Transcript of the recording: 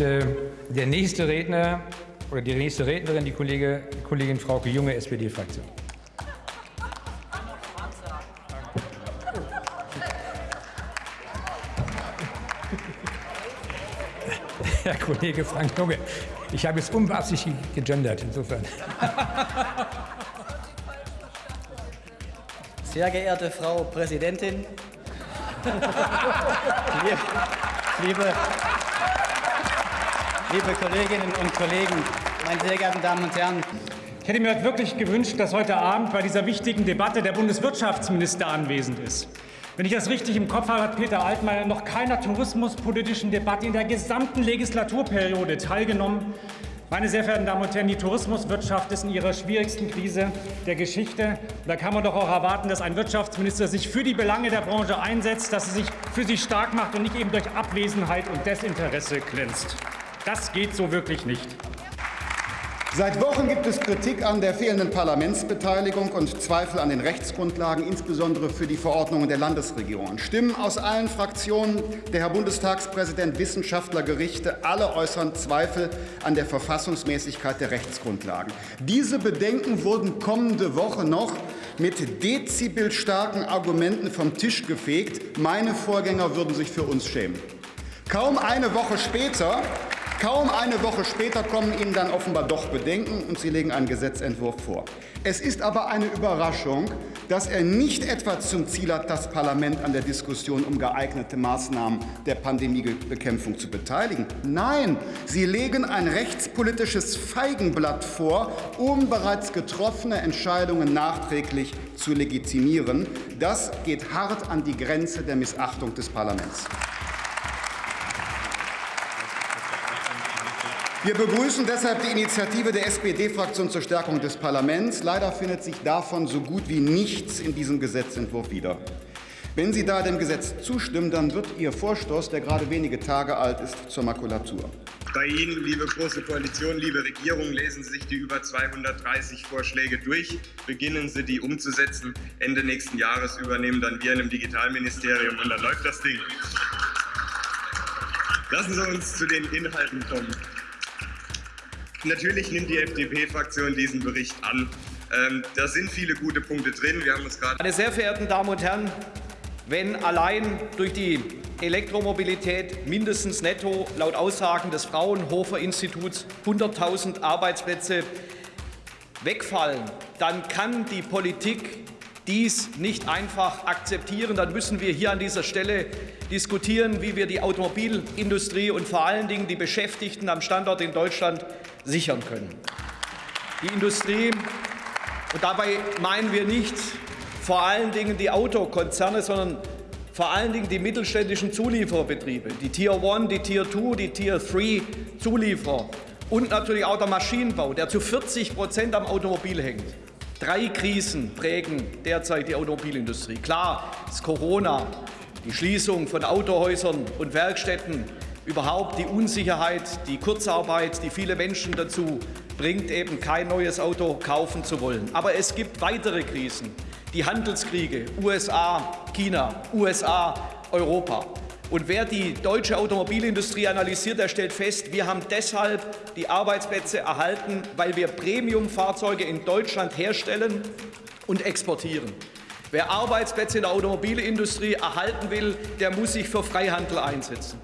äh, der nächste Redner oder die nächste Rednerin, die Kollege, Kollegin Frauke Junge, SPD-Fraktion. Herr Kollege Frank Junge, ich habe jetzt unbeabsichtigt gegendert, insofern. Sehr geehrte Frau Präsidentin, liebe, liebe Kolleginnen und Kollegen, meine sehr geehrten Damen und Herren, ich hätte mir wirklich gewünscht, dass heute Abend bei dieser wichtigen Debatte der Bundeswirtschaftsminister anwesend ist. Wenn ich das richtig im Kopf habe, hat Peter Altmaier noch keiner tourismuspolitischen Debatte in der gesamten Legislaturperiode teilgenommen. Meine sehr verehrten Damen und Herren, die Tourismuswirtschaft ist in ihrer schwierigsten Krise der Geschichte. Da kann man doch auch erwarten, dass ein Wirtschaftsminister sich für die Belange der Branche einsetzt, dass er sich für sie stark macht und nicht eben durch Abwesenheit und Desinteresse glänzt. Das geht so wirklich nicht. Seit Wochen gibt es Kritik an der fehlenden Parlamentsbeteiligung und Zweifel an den Rechtsgrundlagen, insbesondere für die Verordnungen der Landesregierungen. Stimmen aus allen Fraktionen, der Herr Bundestagspräsident, Wissenschaftler, Gerichte, alle äußern Zweifel an der Verfassungsmäßigkeit der Rechtsgrundlagen. Diese Bedenken wurden kommende Woche noch mit dezibelstarken Argumenten vom Tisch gefegt. Meine Vorgänger würden sich für uns schämen. Kaum eine Woche später Kaum eine Woche später kommen Ihnen dann offenbar doch Bedenken, und Sie legen einen Gesetzentwurf vor. Es ist aber eine Überraschung, dass er nicht etwa zum Ziel hat, das Parlament an der Diskussion um geeignete Maßnahmen der Pandemiebekämpfung zu beteiligen. Nein, Sie legen ein rechtspolitisches Feigenblatt vor, um bereits getroffene Entscheidungen nachträglich zu legitimieren. Das geht hart an die Grenze der Missachtung des Parlaments. Wir begrüßen deshalb die Initiative der SPD-Fraktion zur Stärkung des Parlaments. Leider findet sich davon so gut wie nichts in diesem Gesetzentwurf wieder. Wenn Sie da dem Gesetz zustimmen, dann wird Ihr Vorstoß, der gerade wenige Tage alt ist, zur Makulatur. Bei Ihnen, liebe Große Koalition, liebe Regierung, lesen Sie sich die über 230 Vorschläge durch, beginnen Sie, die umzusetzen. Ende nächsten Jahres übernehmen dann wir in einem Digitalministerium und dann läuft das Ding. Lassen Sie uns zu den Inhalten kommen. Natürlich nimmt die FDP-Fraktion diesen Bericht an. Ähm, da sind viele gute Punkte drin. Wir haben uns gerade. Meine sehr verehrten Damen und Herren, wenn allein durch die Elektromobilität mindestens netto laut Aussagen des Fraunhofer Instituts 100.000 Arbeitsplätze wegfallen, dann kann die Politik dies nicht einfach akzeptieren. Dann müssen wir hier an dieser Stelle diskutieren, wie wir die Automobilindustrie und vor allen Dingen die Beschäftigten am Standort in Deutschland sichern können. Die Industrie, und dabei meinen wir nicht vor allen Dingen die Autokonzerne, sondern vor allen Dingen die mittelständischen Zulieferbetriebe, die Tier 1, die Tier 2, die Tier 3 Zulieferer und natürlich auch der Maschinenbau, der zu 40 Prozent am Automobil hängt. Drei Krisen prägen derzeit die Automobilindustrie. Klar ist Corona, die Schließung von Autohäusern und Werkstätten, überhaupt die Unsicherheit, die Kurzarbeit, die viele Menschen dazu bringt, eben kein neues Auto kaufen zu wollen. Aber es gibt weitere Krisen, die Handelskriege, USA, China, USA, Europa. Und wer die deutsche Automobilindustrie analysiert, der stellt fest, wir haben deshalb die Arbeitsplätze erhalten, weil wir Premiumfahrzeuge in Deutschland herstellen und exportieren. Wer Arbeitsplätze in der Automobilindustrie erhalten will, der muss sich für Freihandel einsetzen.